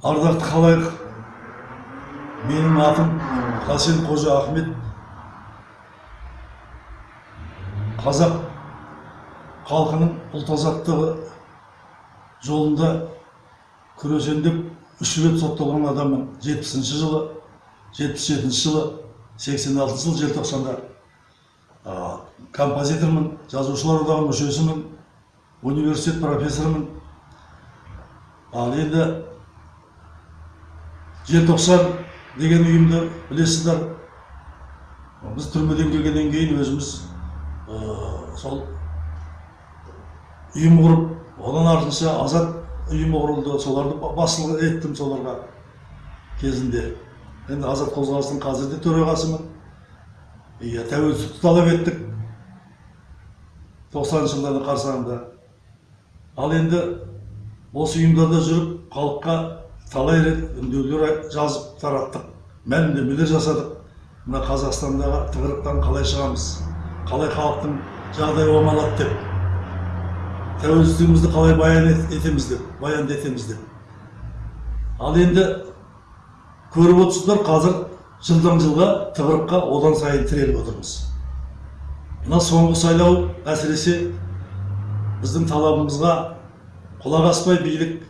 ардақты халайық менің атым хасен қожа ахмет. Қазақ халқының ұлт азаттығы жолында күресем деп үш рет сотталған адаммын жетпісінші жылы жетпіс жетінші жылы сексен алтыншы жыл желтоқсанда а, композитормын жазушылар одағының мүшесімін университет профессорымын. Ал енді желтоқсан деген ұйымды білесіздер. Біз түрмеден келгеннен кейін өзіміз ә, сол ұйым құрып одан артынша азат ұйымы құрылды. Соларды ба- басшылық еттім соларға кезінде. Енді азат қозғалысының қазір де төрағасымын. Иә тәуелсіздікті талап еттік тоқсаныншы жылдардың қарсаңында. Ал енді осы ұйымдарда жүріп халыққа талай рет үндеулер жазып тараттық мәлімдемелер жасадық. Мына қазақстандағы тығырықтан қалай шығамыз? Қалай халықтың жағдайы оңалады деп. Тәуелсіздігімізді қалай баян ет- етеміз деп баянды етеміз деп. Ал енді көріп отырсыздар қазір жылдан жылға тығырыққа одан сайын тіреліп отырмыз. Мына соңғы сайлау әсіресе біздің талабымызға құлақ аспай билік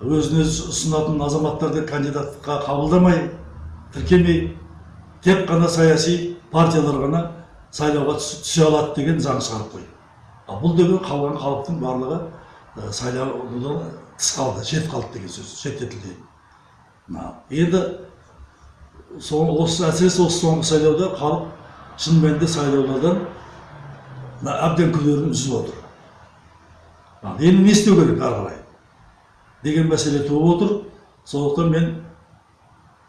өзін өзі ұсынатын азаматтарды кандидатқа қабылдамай тіркемей тек қана саяси партиялар ғана сайлауға түс- түсе алады деген заң шығарып қойды ал бұл деген қалған халықтың барлығы ә, сайлаудан тыс қалды шет қалды деген сөз шеттетілді енді сол осы әсіресе осы соңғы сайлауда халық шын мәнінде сайлаулардан әбден күдерін үзіп отыр. Енді не істеу керек ары қарай? Деген мәселе туып отыр. Сондықтан мен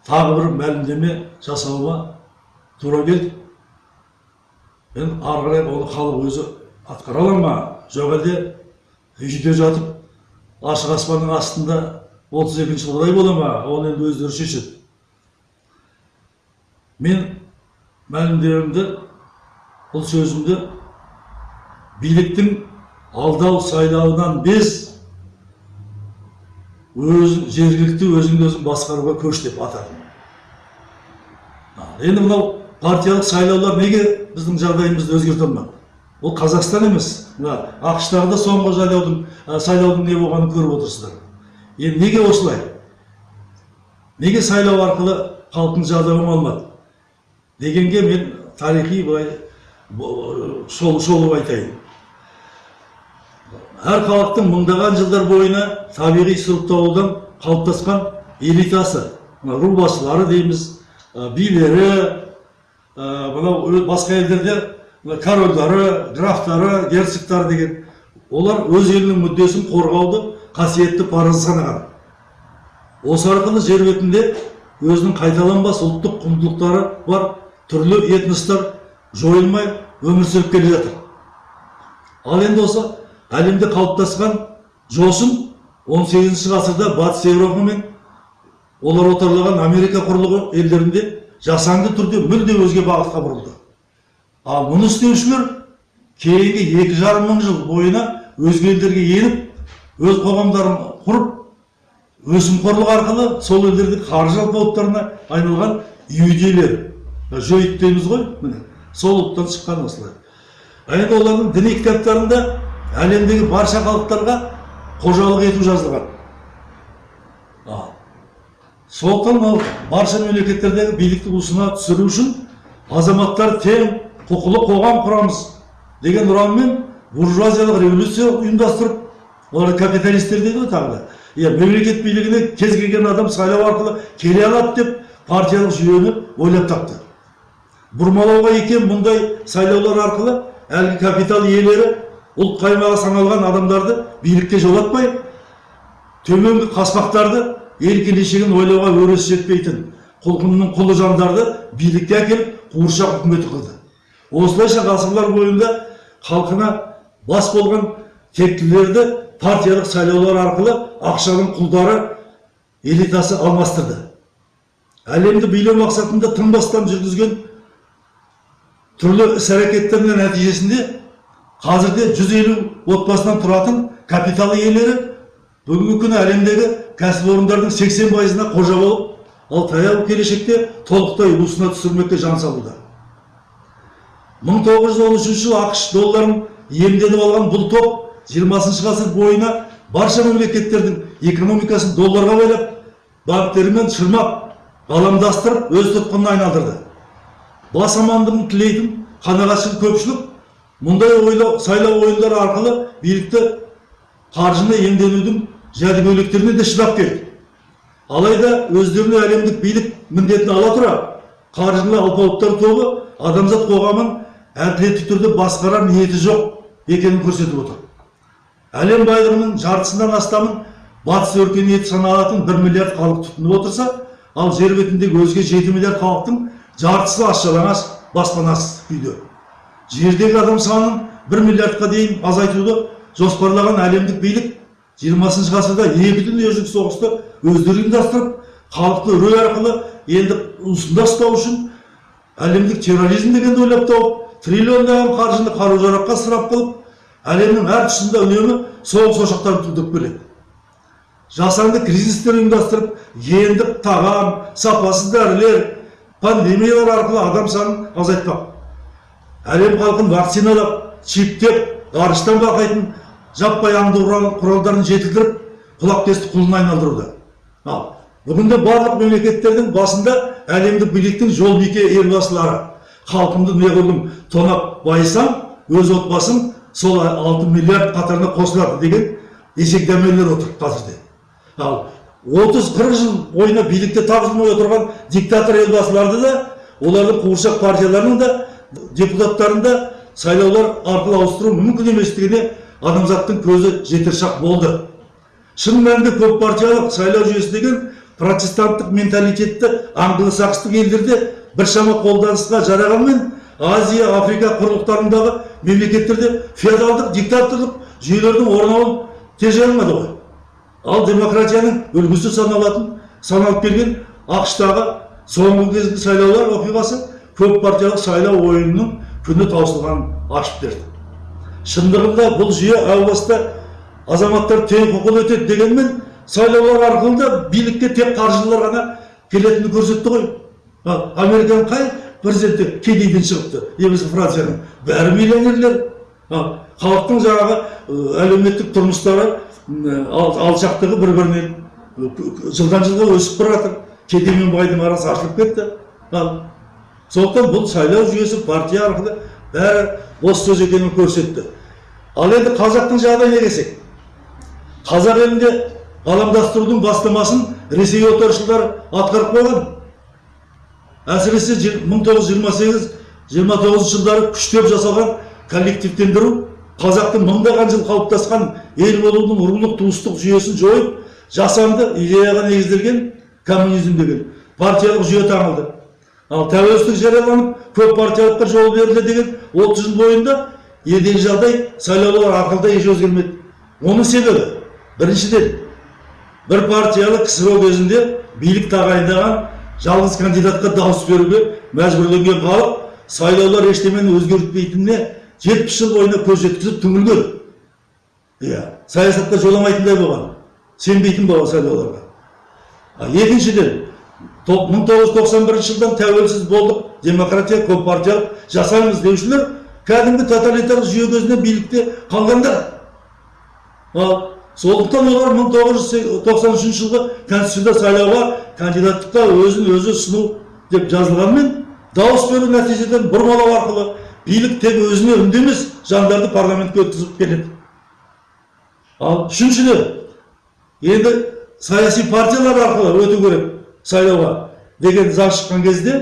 тағы бір мәлімдеме жасауыма тура келді. Мен ары қарай оны халық өзі атқара ала ма? Жоқ әлде үйде жатып ашық аспанның астында отыз екінші жылдай бола ма? Оны енді өздері шешеді. Мен мәлімдемемді бұл сөзімді биліктің алдау сайлауынан без өз жергілікті өзіңді өзің басқаруға көш деп атадым А, енді мынау партиялық сайлаулар неге біздің жағдайымызды өзгерте алмады ол қазақстан емес мына ақш-тағы да соңғы сайлаудың сайлаудың не болғанын көріп отырсыздар енді неге осылай неге сайлау арқылы халықтың жағдайы оңалмады дегенге мен тарихи былай шолып айтайын әр халықтың мыңдаған жылдар бойына табиғи сұрыпталудан қалыптасқан элитасы мына рубасылары дейміз билері мынау басқа елдерде корольдары графтары герцогтары деген олар өз елінің мүддесін қорғауды қасиетті парыз санаған осы арқылы жер бетінде өзінің қайталанбас ұлттық құндылықтары бар түрлі этностар жойылмай өмір сүріп келе жатыр ал енді осы әлемде қалыптасқан жосын 18 ғасырда батыс еуропа мен олар отарлаған америка құрлығы елдерінде жасанды түрде мүлде өзге бағытқа бұрылды. Ал мұны істеушілер кейінгі екі жарым мың жыл бойына өзге елдерге еніп өз қоғамдарын құрып өсімқорлық арқылы сол елдердің қаржы алпауыттарына айналған иудейлер. Жойыт дейміз ғой міне. Сол ұлттан шыққан осылай енді олардың діни кітаптарында әлемдегі барша халықтарға қожалық ету жазылған. Сондықтан мынау барша мемлекеттердегі билікті уысына түсіру үшін азаматтар тең құқылы қоғам құрамыз деген ұранмен буржуазиялық революция ұйымдастырып олар капиталистер дейді ғой тағы да. Иә мемлекет билігіне кез келген адам сайлау арқылы келе алады деп партиялық жүйені ойлап тапты. Бұрмалауға екен мұндай сайлаулар арқылы әлгі капитал иелері ұлт қаймағы саналған адамдарды билікке жолатпай төменгі қаспақтарды ел келешегін ойлауға өресі жетпейтін құлқынның құлы жандарды билікке әкеліп қуыршақ үкіметі қылды. Осылайша ғасырлар бойында халқына бас болған тектілерді партиялық сайлаулар арқылы ақшаның құлдары элитасы алмастырды. Әлемді билеу мақсатында тынбастан жүргізген түрлі іс әрекеттерінің нәтижесінде қазірде 150 отбасынан тұратын капитал иелері бүгінгі күні әлемдегі кәсіпорындардың 80 пайызына қожа болып, ал таяу келешекте толықтай уысына түсірмекке жан салуда. 1913 жылы ақш долларын иемденіп алған бұл топ 20 ғасыр бойына барша мемлекеттердің экономикасын долларға байлап, банктермен шырмап, ғаламдастырып, өз тұтқынына айналдырды. Бас амандығын тілейтін қанағатшыл көпшілік мұндай ойлау, сайлау ойындары арқылы билікті қаржыны иемденудің жәдігөйлектеріне де шыдап келді. Алайда өздеріне әлемдік билік міндетін ала тұра, қаржылы алпауыттар тобы адамзат қоғамын әділетті түрде басқарар ниеті жоқ екенін көрсетіп отыр. Әлем байлығының жартысынан астамын батыс өркениеті саналатын 1 миллиард халық тұтынып отырса, ал жер бетіндегі өзге 7 миллиард халықтың жартысы аш жалаңаш баспанасыз күйде. Жердегі адам санын 1 миллиардқа дейін азайтуды жоспарлаған әлемдік билік 20 ғасырда екі дүниежүзілік соғысты өздері ұйымдастырып, халықты үрей арқылы енді уысында ұстау үшін әлемдік терроризм дегенді ойлап тауып, триллиондаған қаржыны қару-жараққа ысырап қылып, әлемнің әр тұсында үнемі соғыс ошақтарын тудырып келеді. Жасанды кризистер ұйымдастырып, гендік тағам, сапасыз дәрілер, пандемиялар арқылы адам санын азайтпақ. Әлем халқын вакциналап, чиптеп, ғарыштан бақайтын жаппай аңду құралдарын жетілдіріп, құлақтесті құлына айналдыруда. Ал бүгінде барлық мемлекеттердің басында әлемдік биліктің жол бике елбасылары. Халқымды неғұрлым тонап байысам, өз отбасым сол 6 миллиард қатарына қосылады деген есекдемелер отыр қазірде. Ал 30-40 жыл бойына билікте тағылмай отырған диктатор елбасыларды да, олардың қуыршақ партияларының да, депутаттарын да сайлаулар арқылы ауыстыру мүмкін еместігіне адамзаттың көзі жетер шақ болды. Шын мәнінде көп партиялық сайлау жүйесі деген протестанттық менталитетті англосакстық елдерде біршама қолданысқа жарағанмен Азия, Африка құрлықтарындағы мемлекеттерде феодалдық диктаторлық жүйелердің орнауын тежей алмады ғой. Ал демократияның үлгісі саналатын, саналып келген ақштағы соңғы кезгі сайлаулар оқиғасы көп партиялық сайлау ойынының күні таусылғанын ашып берді. Шындығында бұл жүйе әу баста азаматтар тең құқыл өтеді дегенмен сайлаулар арқылы да билікке тек қаржылылар ғана келетінін көрсетті ғой. Американың қай президенті кедейден шығыпты, немесе Францияның бәрі миллионерлер. Ал халықтың жаңағы әлеуметтік тұрмыстары алшақтығы бір бірінен жылдан жылға өсіп бара жатыр. Кедей мен байдың арасы ашылып кетті. Сондықтан бұл сайлау жүйесі партия арқылы бәрі бос сөз екенін көрсетті. Ал енді қазақтың жағдайына келсек, қазақ елінде ғаламдастырудың бастамасын ресей отаршылдары атқарып қойған. Әсіресе 1928-29 жылдары күштеп жасалған коллективтендіру қазақтың мыңдаған жыл қалыптасқан ел болудың рулық туыстық жүйесін жойып, жасанды идеяға негізделген коммунизм деген партиялық жүйе таңылды. Ал тәуелсіздік жарияланып, көп партиялыққа жол берілді деген 30 жыл бойында елдегі жағдай сайлаулар ақылда еш өзгермеді. Оның себебі біріншіден бір партиялық ксро кезінде билік тағайындаған жалғыз кандидатқа дауыс беруге мәжбүрленген халық сайлаулар ештемені өзгертпейтініне жетпіс жыл бойына көз жеткізіп түңілген иә саясатқа жоламайтындай болған сенбейтін болған сайлауларға екіншіден мың тоғыз жүз тоқсан бірінші жылдан тәуелсіз болдық. Демократия көп партиялық жасаймыз деушілер кәдімгі тоталитарлық жүйе кезінде билікте қалғандар. Ал сондықтан олар мың тоғыз жүз тоқсан үшінші жылғы конституцияда сайлауға кандидаттыққа өзін өзі ұсыну деп жазылғанмен дауыс беру нәтижеден бұрмалау арқылы билік тек өзіне үндемес жандарды парламентке өткізіп келеді ал үшіншіден енді саяси партиялар арқылы өту керек. Сайлауға деген заң шыққан кезде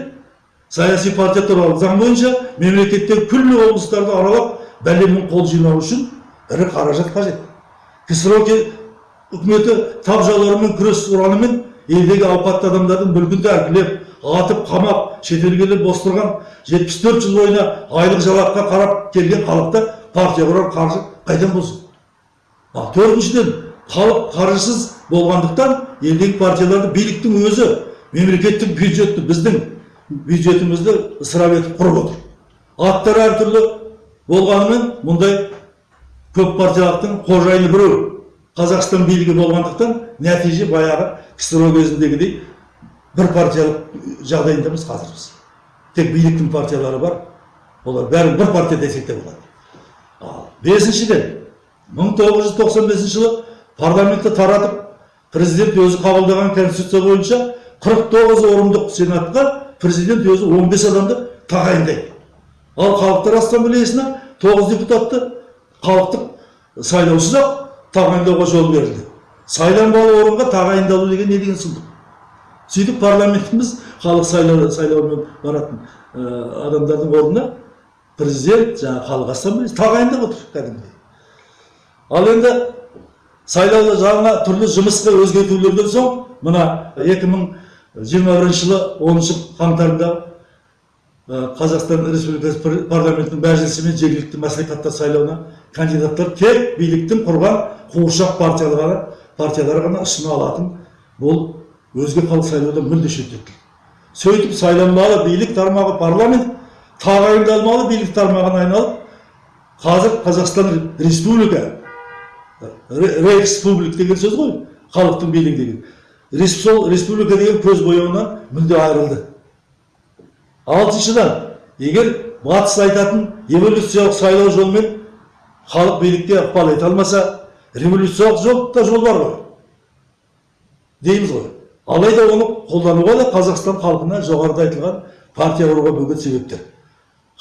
саяси партия туралы заң бойынша мемлекеттегі күллі облыстарды аралап бәлемнің қол жинау үшін ірі қаражат қажет. ксро үкіметі тап жаулармен күрес ұранымен елдегі ауқатты адамдардың мүлкін тәркілеп атып қамап шетелге бос тұрған 74 жыл бойына айлық жалаққа қарап келген халықта партия құрар қаржы қайдан болсын? Ал төртіншіден халық қаржысыз болғандықтан елдегі партияларды биліктің өзі мемлекеттік бюджетті біздің бюджетімізді ысырап етіп құрып отыр. Аттары әртүрлі болғанымен мұндай көп партиялықтың қожайыны біреу. Қазақстан билігі болғандықтан нәтиже баяғы ксро кезіндегідей бір партиялық жағдайындамыз қазір біз тек биліктің партиялары бар олар бәрін бір партия десек те болады. Бесіншіден мың тоғыз жүз тоқсан бесінші жылы парламентті таратып президент өзі қабылдаған конституция бойынша қырық тоғыз орындық сенатқа президент өзі 15 адамды тағайындайды. Ал халықтар ассамблеясына тоғыз депутатты халықтық сайлаусыз ақ тағайындауға жол берілді. Сайланбалы орынға тағайындалу деген не деген сұмдық? Сөйтіп парламентіміз халық сайлау сайлаумен баратын ә, адамдардың орнына президент жаңағы халық ассамблеясы тағайындап отыр кәдімгідей. Ал енді сайлауда жаңа түрлі жұмысқа өзгертулерден соң мына 2021 жылы 10 қаңтарда қазақстан республикасы пар- парламентінің мәжілісі мен жергілікті мәслихаттар сайлауына кандидаттар тек биліктің құрған қуыршақ партиялары партиялары ғана ұсына алатын бұл өзге халық сайлаудан мүлде шеттетілді. Сөйтіп сайланбалы билік тармағы парламент тағайындалмалы билік тармағына айналып қазір қазақстан республика Ре- республик деген сөз ғой. Халықтың билігі деген сол республика деген көз бояуынан мүлде айырылды алтыншыдан егер батыс айтатын эволюциялық сайлау жолымен халық билікке ықпал ете алмаса революциялық жол да жол бар ғой дейміз ғой алайда оны қолдануға да қазақстан халқына жоғарыда айтылған партия құруға бөгет себептер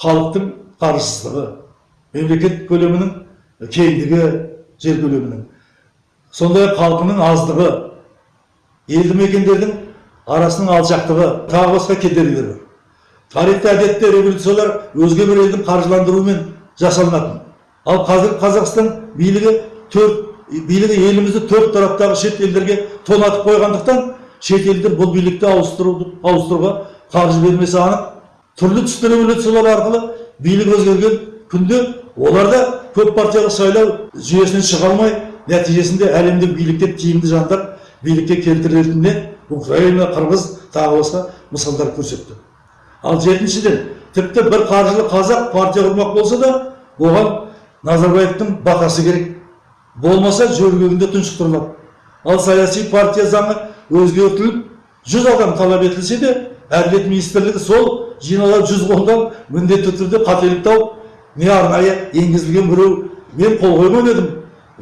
халықтың қаржысыздығы мемлекет көлемінің кеңдігі жер көлемінің. Сондай ақ халқының аздығы елді мекендердің арасының алшақтығы тағы басқа кедергілер бар тарихта әдетте революциялар өзге бір елдің қаржыландыруымен жасалынатын. Ал қазір қазақстан билігі төрт билігі елімізді төрт тараптағы шет елдерге тонатып қойғандықтан шет елдер бұл билікті ауыстыруды ауыстыруға қаржы бермесі анық. Түрлі түсті революциялар арқылы билік өзгерген күнде олар да көп партиялық сайлау жүйесінен шыға алмай нәтижесінде әлемдік билікте тиімді жандар билікке келтірілетініне украина қырғыз тағы басқа мысалдар көрсетті. Ал жетіншіден тіпті бір қаржылы қазақ партия құрмақ болса да оған назарбаевтың батасы керек. Болмаса жөргегінде тұншықтырылады ал саяси партия заңы өзгертіліп жүз адам талап етілсе де әділет министрлігі сол жиналған жүз қолдан міндетті түрде қателік тауып не арнайы енгізілген біреу мен қол қоймап едім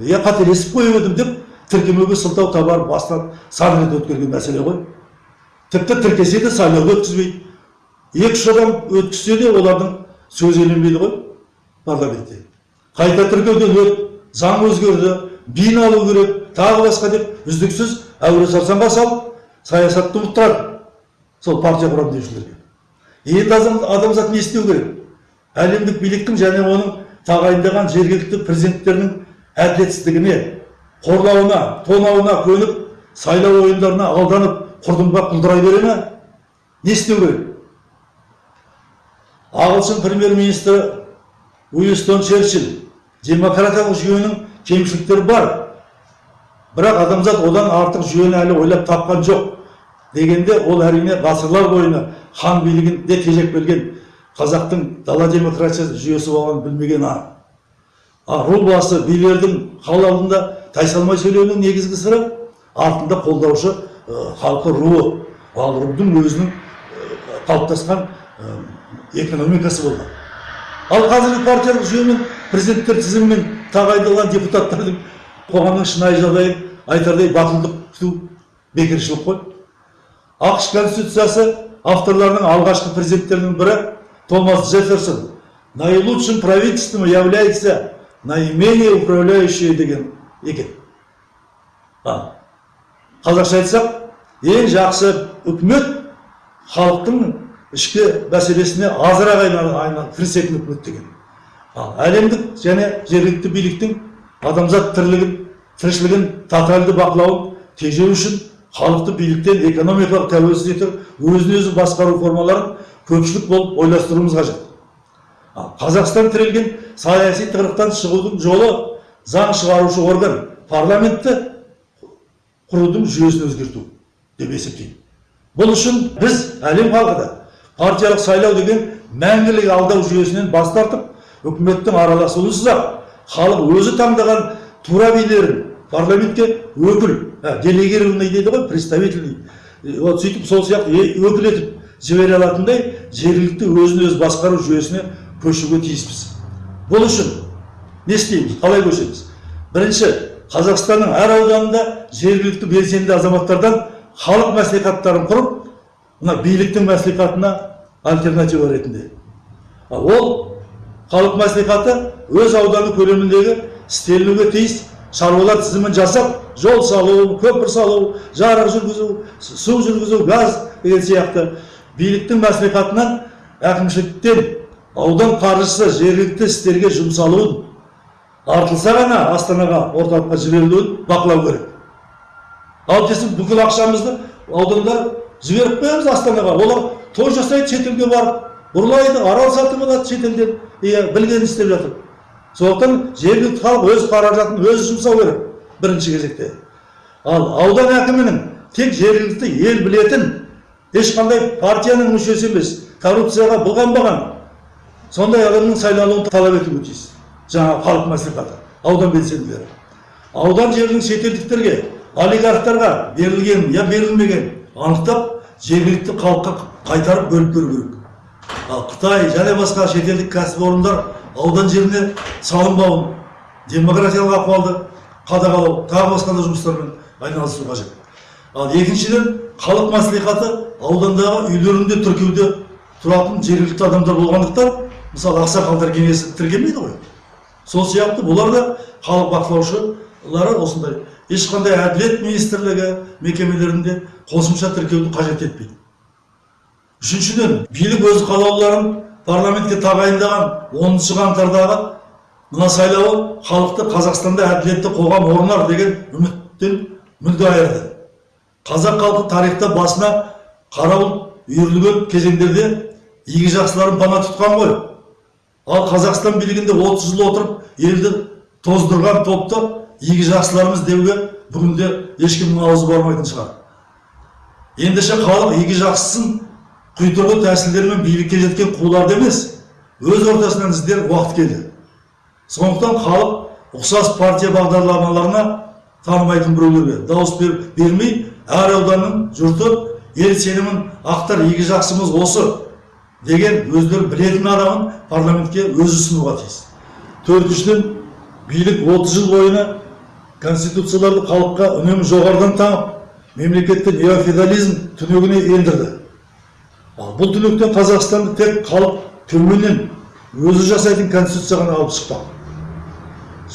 я қателесіп қойып едім деп тіркемеге сылтау табар бастан сан рет өткерген мәселе ғой. Тіпті тіркесе де сайлауды өткізбейді. Екі үш адам өткізсе де олардың сөзі еленбейді ғой парламентте. Қайта тіркеуден өт заң өзгерді биін алу керек тағы басқа деп үздіксіз әуре сарсаңға салып саясатты ұмыттырады сол партия құрамын деушілерге. Енді адам, адамзат не істеу керек? Әлемдік биліктің және оның тағайындаған жергілікті президенттерінің әділетсіздігіне қорлауына тонауына көніп сайлау ойындарына алданып құрдымға құлдырай бере ме? Не істеу керек? Ағылшын премьер министрі уинстон черчилль демократиялық жүйенің кемшіліктері бар. Бірақ адамзат одан артық жүйені әлі ойлап тапқан жоқ дегенде ол әрине ғасырлар бойына хан билігін де тежеп келген. Қазақтың дала демократиясы жүйесі болғанын білмеген анық а ру басы билердің хал алдында тайсалмай сөйлеуінің негізгі сыры артында қолдаушы ә, халқы руы. Ал рудың өзінің ә, қалыптасқан ә, экономикасы болған. Ал қазіргі партиялық жүйемен президенттер тізімімен тағайындалған депутаттардың қоғамның шынайы жағдайын айтардай батылдық күту бекершілік қой. Ақш конституциясы авторларының алғашқы президенттерінің бірі томас джефферсон наилучшим правительством является наименее управляющее деген екен. А, қазақша айтсақ ең жақсы үкімет халықтың ішкі мәселесіне азырақ айналып кірісетін үкімет деген ал әлемдік және жергілікті биліктің адамзат тірлігін тіршілігін тотальды бақылауын тежеу үшін халықты биліктен экономикалық тәуелсіз етіп өзін өзі басқару формаларын көпшілік болып ойластыруымыз қажет. Қазақстан тірелген саяси тығырықтан шығудың жолы заң шығарушы орган парламентті құрудың жүйесін өзгерту деп есептеймін. Бұл үшін біз әлем халқы да партиялық сайлау деген мәңгілік алдау жүйесінен бас тартып үкіметтің араласуынсыз ақ халық өзі таңдаған тура билерін парламентке өкіл ә, делегированный дейді ғой представительный. Вот сөйтіп сол сияқты өкіл етіп жібере алатындай жергілікті өзін өзі басқару жүйесіне көшуге тиіспіз. Бұл үшін не істейміз? Қалай көшеміз? Бірінші қазақстанның әр ауданында жергілікті белсенді азаматтардан халық мәслихаттарын құрып мына биліктің мәслихатына альтернатива ретінде. Ол халық мәслихаты өз ауданы көлеміндегі істелінуге тиіс шаруалар тізімін жасап жол салу көпір салу жарық жүргізу су жүргізу газ деген сияқты биліктің мәслихатынан әкімшіліктен аудан қаржысы жергілікті істерге жұмсалуын артылса ғана астанаға орталыққа жіберілуін бақылау керек. Ал десек бүкіл ақшамызды аудандар жіберіп қоямыз астанаға. Олар той жасайды шетелге барып ұрлайды арал сатып алады шетелден. Иә білгенін істеп жатыр. Сондықтан жергілікті халық өз қаражатын өзі жұмсау керек бірінші кезекте. Ал аудан әкімінің тек жергілікті ел білетін ешқандай партияның мүшесі емес коррупцияға былғанбаған сондай адамның сайлануын талап етуге тиіс жаңағы халық мәслихаты аудан белсенділері аудан жерінің шетелдіктерге олигархтарға берілген я берілмеген анықтап жергілікті халыққа қайтарып бөліп беру керек ал қытай және басқа шетелдік кәсіпорындар аудан жеріне салынбауын демократиялық ахуалды қадағалау тағы басқа да жұмыстармен айналысу қажет ал екіншіден халық мәслихаты аудандағы үйлерінде тіркеуде тұратын жергілікті адамдар болғандықтан мысалы ақсақалдар кеңесі тіркелмейді ғой. Сол сияқты бұлар да халық бақылаушылары осындай ешқандай әділет министрлігі мекемелерінде қосымша тіркеуді қажет етпейді. Үшіншіден билік өз қалаулыларын парламентке тағайындаған оныншы қаңтардағы мына сайлауы халықты қазақстанда әділетті қоғам орнар деген үміттен мүлде айырды. Қазақ халқы тарихта басына қарауыл үйірілген кезеңдерде игі жақсыларын пана тұтқан ғой. Ал қазақстан билігінде 30 жыл отырып елді тоздырған топты игі жақсыларымыз деуге бүгінде ешкімнің аузы бармайтын шығар. Ендеше халық игі жақсысын құйтырғы тәсілдермен билікке жеткен қуларды емес өз ортасынан іздер уақыт келді. Сондықтан халық ұқсас партия бағдарламаларына танымайтын біреулерге дауыс бер, бермей әр ауданның жұрты ел сенімін ақтар игі жақсымыз осы деген өздері білетін адамын парламентке өзі ұсынуға тиіс. Төртіншіден билік 30 жыл бойына конституцияларды халыққа үнемі жоғарыдан таңып мемлекетті неофеодализм түнегіне ендірді ал бұл түнектен қазақстанды тек халық төменнен өзі жасайтын конституция ғана алып шықпақ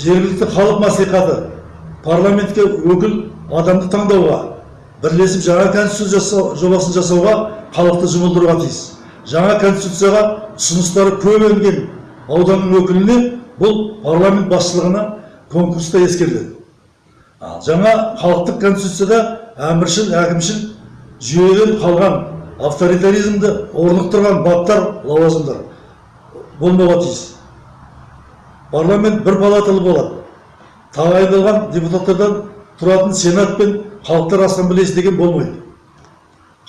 жергілікті халық мәслихаты парламентке өкіл адамды таңдауға бірлесіп жаңа конституция жобасын жасауға халықты жұмылдыруға тиіс. Жаңа конституцияға ұсыныстары көп енген ауданның өкіліне бұл парламент басшылығына конкурста ескеріледі. Ал жаңа халықтық конституцияда әміршіл әкімшіл жүйеден қалған авторитаризмді орнықтырған баптар лауазымдар болмауға тиіс. Парламент бір палаталы болады. Тағайындалған депутаттардан тұратын сенат пен халықтар ассамблеясы деген болмайды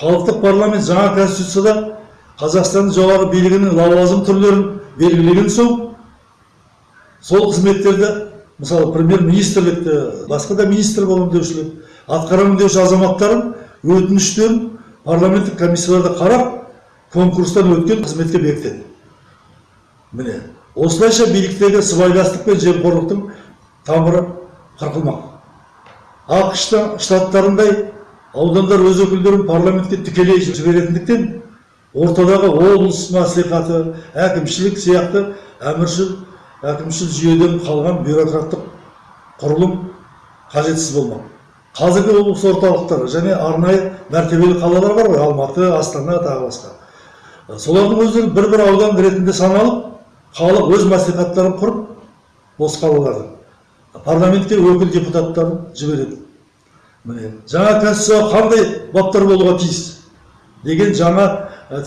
халықтық парламент жаңа конституцияда қазақстанның жоғары билігінің лауазым түрлерін белгілеген соң сол қызметтерді мысалы премьер министрлікті басқа да министр боламын деушілер атқарамын деуші азаматтардың өтініштерін парламенттік комиссияларда қарап конкурстан өткен қызметке бекітеді міне осылайша биліктегі сыбайластық пен жемқорлықтың тамыры қырқылмақ ақш та штаттарындай аудандар өз өкілдерін парламентке тікелей жіберетіндіктен ортадағы облыс мәслихаты әкімшілік сияқты әміршіл әкімшіл жүйеден қалған бюрократтық құрылым қажетсіз болмақ. Қазіргі облыс орталықтары және арнайы мәртебелі қалалар бар ғой алматы астана тағы басқа. Солардың өздері бір бір аудан ретінде саналып халық өз мәслихаттарын құрып осы қалалардың парламентке өкіл депутаттарын жібереді. Міне жаңа конституцияға қандай баптар болуға тиіс? Деген жаңа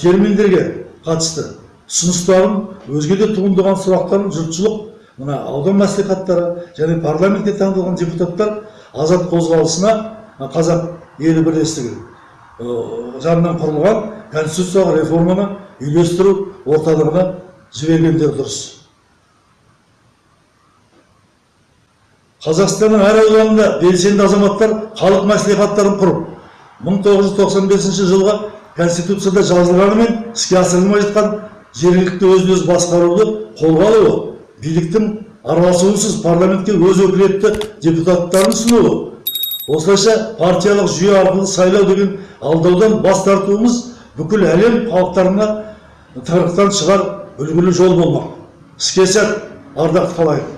терминдерге қатысты ұсыныстарын өзге де туындаған сұрақтарын жұртшылық мына аудан мәслихаттары және парламентке таңдалған депутаттар азат қозғалысына қазақ елі бірлестігі жанынан құрылған конституциялық реформаны үйлестіру орталығына жібергендері дұрыс. Қазақстанның әр ауданында белсенді азаматтар халық мәслихаттарын құрып 1995 жылғы конституцияда жазылғанымен іске асырылмай жатқан жергілікті өзін өзі басқаруды қолға алуы биліктің араласуынсыз парламентке өз өкілетті депутаттарын ұсынуы. Осылайша партиялық жүйе арқылы сайлау деген алдаудан бас тартуымыз бүкіл әлем халықтарына тығырықтан шығар үлгілі жол болмақ. Іске сәт ардақты қалайық.